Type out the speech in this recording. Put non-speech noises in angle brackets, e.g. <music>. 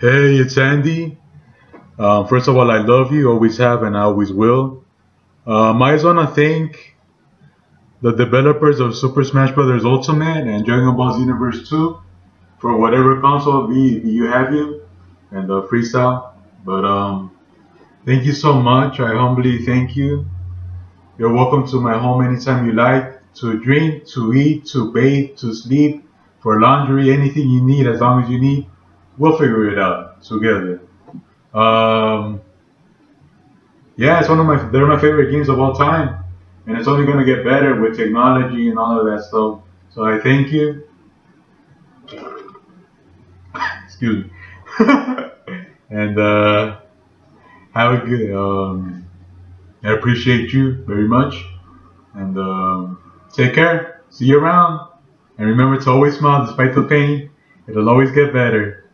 Hey, it's Andy. Um, first of all, I love you, always have, and I always will. Um, I just want to thank the developers of Super Smash Bros. Ultimate and Dragon Ball Xenoverse 2 for whatever console we you have you and the freestyle. But um, thank you so much. I humbly thank you. You're welcome to my home anytime you like to drink, to eat, to bathe, to sleep, for laundry, anything you need, as long as you need, we'll figure it out together. Um, yeah, it's one of my they're my favorite games of all time, and it's only gonna get better with technology and all of that stuff. So I thank you. Excuse me. <laughs> and uh, have a good. Um, I appreciate you very much, and um, take care. See you around, and remember to always smile despite the pain. It'll always get better.